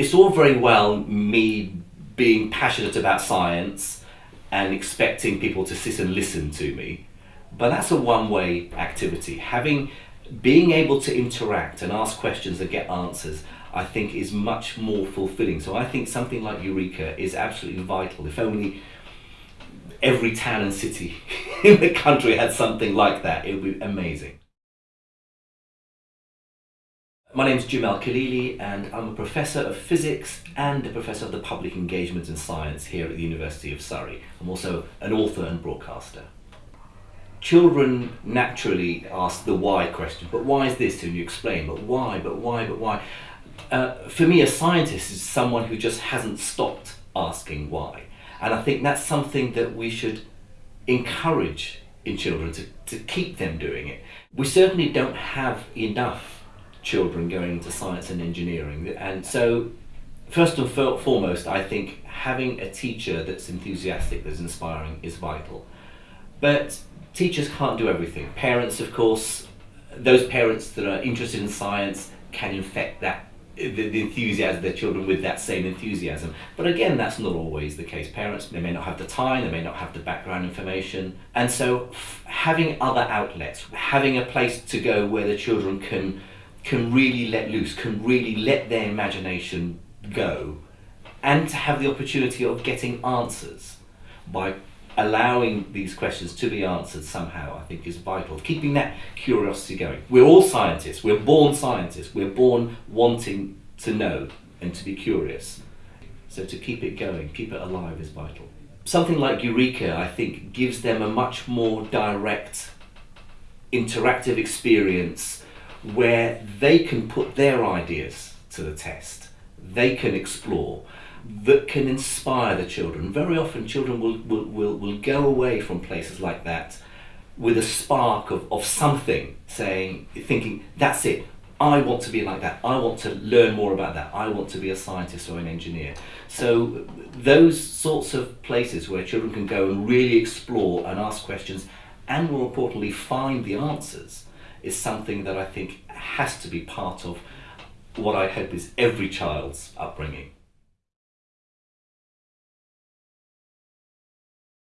it's all very well me being passionate about science and expecting people to sit and listen to me, but that's a one-way activity. Having, being able to interact and ask questions and get answers, I think is much more fulfilling. So I think something like Eureka is absolutely vital. If only every town and city in the country had something like that, it would be amazing. My name is Jim Al-Khalili and I'm a Professor of Physics and a Professor of the Public Engagement and Science here at the University of Surrey. I'm also an author and broadcaster. Children naturally ask the why question, but why is this? And you explain, but why, but why, but why? Uh, for me, a scientist is someone who just hasn't stopped asking why. And I think that's something that we should encourage in children to, to keep them doing it. We certainly don't have enough children going into science and engineering. And so, first and foremost, I think having a teacher that's enthusiastic, that's inspiring, is vital. But teachers can't do everything. Parents, of course, those parents that are interested in science can infect that the, enthusiasm of their children with that same enthusiasm. But again, that's not always the case. Parents, they may not have the time, they may not have the background information. And so having other outlets, having a place to go where the children can can really let loose, can really let their imagination go, and to have the opportunity of getting answers by allowing these questions to be answered somehow, I think is vital. Keeping that curiosity going. We're all scientists, we're born scientists, we're born wanting to know and to be curious. So to keep it going, keep it alive is vital. Something like Eureka, I think, gives them a much more direct, interactive experience where they can put their ideas to the test, they can explore, that can inspire the children. Very often children will, will, will, will go away from places like that with a spark of, of something, saying, thinking, that's it, I want to be like that. I want to learn more about that. I want to be a scientist or an engineer. So those sorts of places where children can go and really explore and ask questions and more importantly find the answers is something that I think has to be part of what I hope is every child's upbringing.